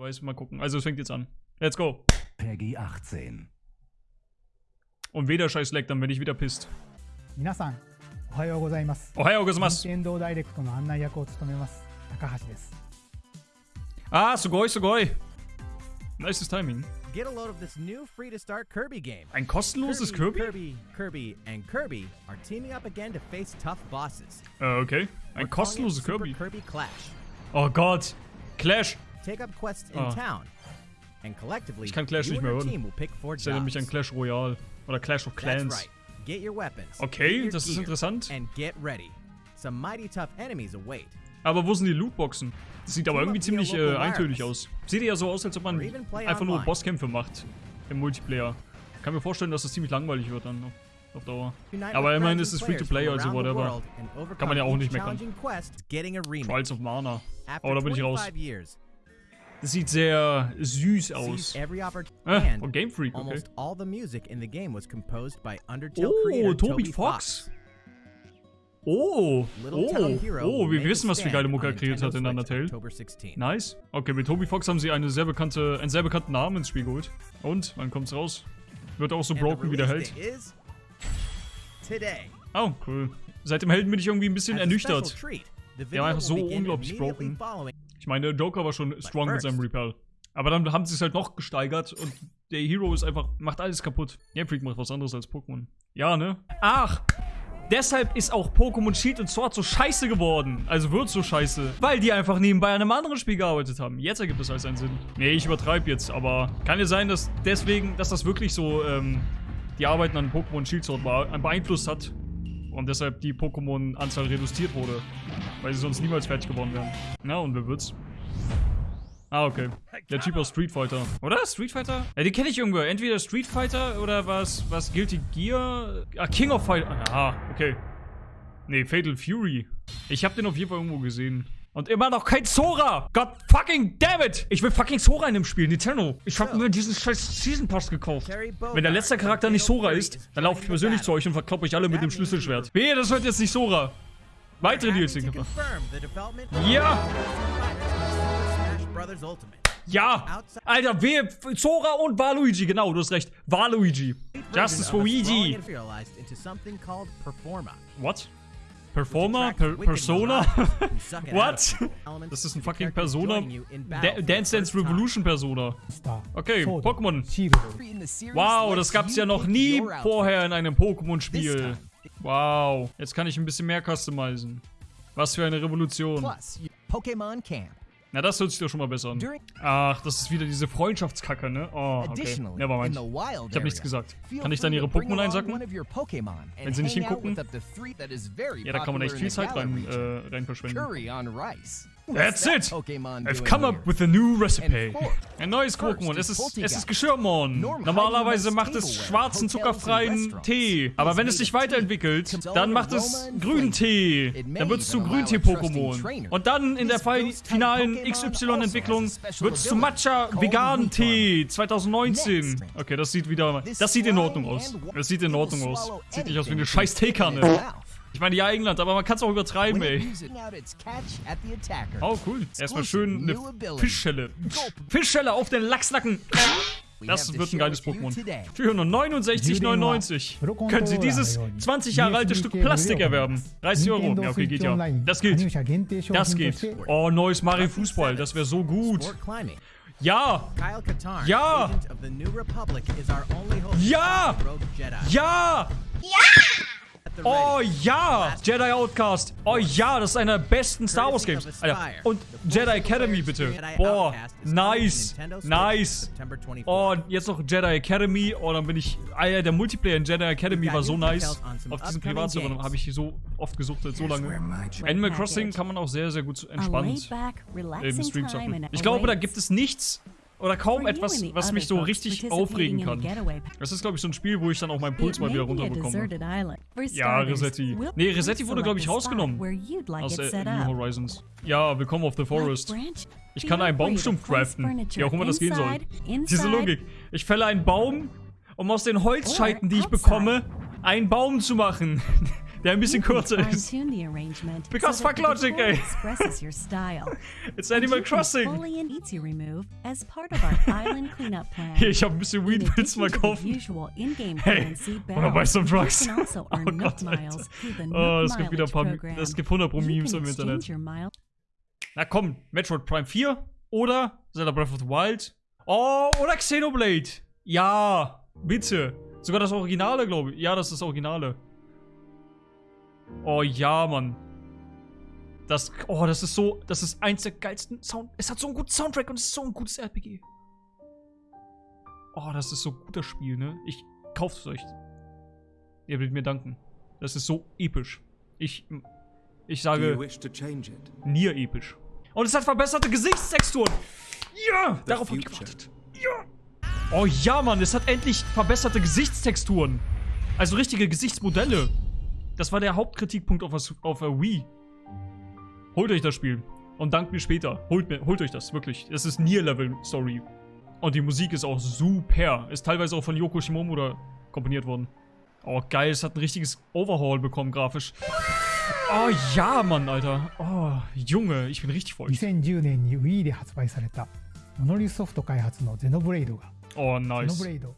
weiß, mal gucken. Also es fängt jetzt an. Let's go. Peggy 18. Und weder scheiß Leck, dann bin ich wieder pisst. 皆さんおはようございますおはようございます。任天堂ダイレクトの案内役を務めます高橋です Ah, sugoi, sugoi. Nices Timing. Get a load of this new free to start Kirby game. Ein kostenloses Kirby? Kirby, Kirby, and Kirby are teaming up again to face tough bosses. Äh, okay. We're Ein calling it kostenloses Super Kirby. Kirby Clash. Oh Gott. Clash. Take up quests in Ah. town. And collectively, Ich kann Clash nicht mehr hören. Ich erinnere mich an. Clash Royale. Oder Clash of Clans. Okay, das ist interessant. Aber wo sind die Lootboxen? Das sieht aber irgendwie ziemlich äh, eintönig aus. Sieht ja so aus, als ob man einfach nur. Bosskämpfe macht. Im Multiplayer. Kann mir vorstellen, dass das ziemlich langweilig wird dann auf, auf Dauer. Aber immerhin ist es Free-to-Play, also whatever. Kann man ja auch nicht meckern. Trials of Mana. Aber da bin ich raus. 25 years, Das sieht sehr süß aus. Ah, von Game Freak, okay. Oh, Toby Fox. Oh, oh, oh, wir wissen, was für geile Mucke er kreiert hat in Undertale. October 16. Nice. Okay, mit Toby Fox haben sie eine sehr bekannte, einen sehr bekannten Namen ins Spiel geholt. Und, wann kommt's raus? Wird auch so broken, wie der Held. Oh, cool. Seit dem Helden bin ich irgendwie ein bisschen ernüchtert. Der war einfach so unglaublich broken. Ich meine, der Joker war schon strong mit seinem Repel. Aber dann haben sie es halt noch gesteigert und der Hero ist einfach, macht alles kaputt. Game Freak macht was anderes als Pokémon. Ja, ne? Ach! Deshalb ist auch Pokémon Shield und Sword so scheiße geworden. Also wird so scheiße. Weil die einfach nebenbei an einem anderen Spiel gearbeitet haben. Jetzt ergibt es alles einen Sinn. Nee, ich übertreibe jetzt, aber kann ja sein, dass deswegen, dass das wirklich so ähm, die Arbeiten an Pokémon Shield Sword beeinflusst hat. Und deshalb die Pokémon-Anzahl reduziert wurde. Weil sie sonst niemals fertig geworden wären. Na, und wer wird's? Ah, okay. Der Typ aus Street Fighter. Oder? Street Fighter? Ja, den kenne ich irgendwo. Entweder Street Fighter oder was, was Guilty Gear? Ah, King of Fighter. Ah, okay. Nee, Fatal Fury. Ich habe den auf jeden Fall irgendwo gesehen. Und immer noch kein Sora! God fucking damn it! Ich will fucking Sora in dem Spiel, Nintendo. Ich habe mir diesen scheiß Season Pass gekauft. Wenn der letzte Charakter nicht Sora ist, dann laufe ich persönlich zu euch und verkloppe euch alle mit dem Schlüsselschwert. Wehe, das wird jetzt nicht Sora. Weitere DLC. of Ja! Ja! Alter, wehe, Sora und Waluigi, genau, du hast recht. Waluigi. Justice for Luigi. What? Performer? Per Persona? What? Das ist ein fucking Persona. Da Dance Dance Revolution Persona. Okay, Pokémon. Wow, das gab es ja noch nie vorher in einem Pokémon-Spiel. Wow. Jetzt kann ich ein bisschen mehr customizen. Was für eine Revolution. Pokémon Camp. Na, das hört sich doch schon mal besser an. Ach, das ist wieder diese Freundschaftskacke, ne? Oh, okay. Nevermind. Ich hab nichts gesagt. Kann ich dann ihre Pokémon einsacken? Wenn sie nicht hingucken? Ja, da kann man echt viel Zeit rein, äh, rein verschwenden. That's it! I've come up with a new recipe. Ein neues Pokémon. Es is ist, es ist Geschirrmon. Norm Normalerweise macht es schwarzen, zuckerfreien. Tee. Aber wenn es sich weiterentwickelt, dann macht es grünen Tee. Dann wird es zu Grüntee-Pokémon. Und dann in der finalen XY-Entwicklung also wird es zu ability Matcha called veganen Return. Tee 2019. Next. Okay, das sieht wieder, das sieht in Ordnung aus. Das sieht in Ordnung aus. Sieht nicht aus wie eine scheiß Teekanne. Ich meine, ja, England, aber man kann es auch übertreiben, ey. Oh, cool. Erstmal schön eine Fischschelle. Fischschelle auf den Lachsnacken. Das wird ein geiles Pokémon. Für 169,99. können Sie dieses 20 Jahre alte Stück Plastik erwerben. 30 Euro. Ja, okay, geht ja. Das geht. Das geht. Oh, neues Mario Fußball. Das wäre so gut. Ja! Ja! Ja! Ja! Ja! Oh ja. Jedi Outcast. Oh ja, das ist einer der besten Star Wars Games. Alter. Und Jedi Academy bitte. Boah. Nice. Nice. Oh, und jetzt noch Jedi Academy. Oh, dann bin ich. Ah ja, der Multiplayer in Jedi Academy war so nice. Auf diesen Privatservern habe ich so oft gesucht seit so lange. Animal Crossing kann man auch sehr, sehr gut entspannt im Stream zocken. Ich glaube, da gibt es nichts oder kaum etwas, was mich so richtig aufregen kann. Das ist, glaube ich, so ein Spiel, wo ich dann auch meinen Puls mal wieder runterbekomme. Ja, Resetti. Nee, Resetti wurde, glaube ich, rausgenommen. Aus äh, New. Horizons. Ja, willkommen auf The Forest. Ich kann einen Baumstumpf craften. Wie auch immer das gehen soll. Diese Logik. Ich fälle einen Baum, um aus den Holzscheiten, die ich bekomme, einen Baum zu machen. der ein bisschen kürzer ist. Because fuck Logic, ey. style. It's Animal Crossing. Hier, ich habe ein bisschen Weed, willst du mal kaufen? Hey, oder bei some Drugs. Also Oh Gott, Alter. Oh, es gibt wieder ein paar, es gibt 100 pro Memes im Internet. Na komm, Metroid Prime 4 oder Zelda Breath of the Wild. Oh, oder Xenoblade. Ja, bitte. Sogar das Originale, glaube ich. Ja, das ist das Originale. Oh ja, Mann. Das, oh, das ist so, das ist eins der geilsten Sound. Es hat so einen guten Soundtrack und es ist so ein gutes RPG. Oh, das ist so ein guter Spiel, ne? Ich kauft es euch. Ihr werdet mir danken. Das ist so episch. Ich, ich sage? Nier episch. Und es hat verbesserte Gesichtstexturen. Ja, The darauf hab ich gewartet. Ja. Oh ja, Mann, es hat endlich verbesserte Gesichtstexturen. Also richtige Gesichtsmodelle. Das war der Hauptkritikpunkt auf, der- auf der Wii. Holt euch das Spiel. Und dankt mir später. Holt, mir, holt euch das, wirklich. Das ist Nier-Level-Story. Und die Musik ist auch super. Ist teilweise auch von Yoko Shimomura komponiert worden. Oh, geil, es hat ein richtiges Overhaul bekommen, grafisch. Oh ja, Mann, Alter. Oh, Junge, ich bin richtig voll. 2010年に Wii で発売されたモノリスソフト開発のゼノブレイドが Oh, ゼノ nice. ブレイド